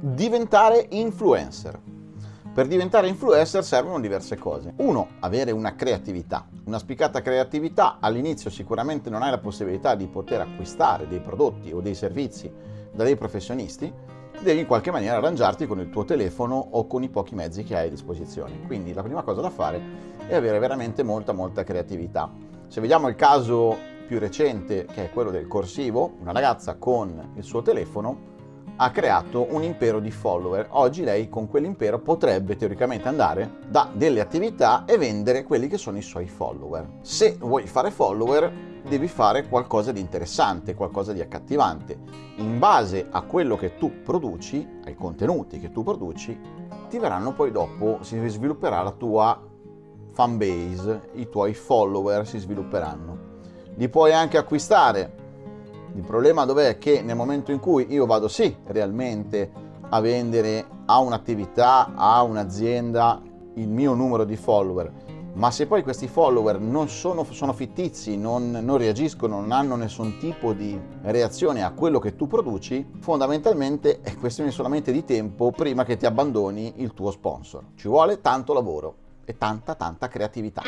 Diventare influencer. Per diventare influencer servono diverse cose. Uno, avere una creatività. Una spiccata creatività all'inizio sicuramente non hai la possibilità di poter acquistare dei prodotti o dei servizi da dei professionisti, devi in qualche maniera arrangiarti con il tuo telefono o con i pochi mezzi che hai a disposizione. Quindi la prima cosa da fare è avere veramente molta molta creatività. Se vediamo il caso più recente, che è quello del corsivo, una ragazza con il suo telefono ha creato un impero di follower. Oggi lei con quell'impero potrebbe teoricamente andare da delle attività e vendere quelli che sono i suoi follower. Se vuoi fare follower devi fare qualcosa di interessante, qualcosa di accattivante. In base a quello che tu produci, ai contenuti che tu produci, ti verranno poi dopo, si svilupperà la tua fan base, i tuoi follower si svilupperanno. Li puoi anche acquistare, il problema dov'è? Che nel momento in cui io vado sì realmente a vendere a un'attività, a un'azienda il mio numero di follower, ma se poi questi follower non sono, sono fittizi, non, non, reagiscono, non hanno nessun tipo di reazione a quello che tu produci, fondamentalmente è questione solamente di tempo prima che ti abbandoni il tuo sponsor. Ci vuole tanto lavoro e tanta tanta creatività.